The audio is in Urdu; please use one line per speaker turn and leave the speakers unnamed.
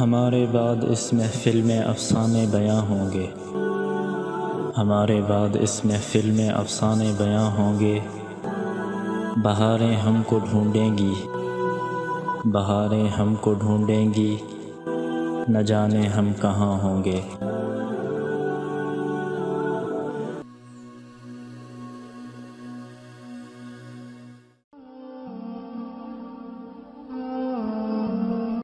ہمارے بعد اس محفل میں افسانے بیاں ہوں گے۔ ہمارے بعد اس محفل میں افسانے بیاں ہوں گے۔ بہاریں ہم کو ڈھونڈیں گی۔ بہاریں ہم کو ڈھونڈیں گی۔ نہ جانے ہم کہاں ہوں گے۔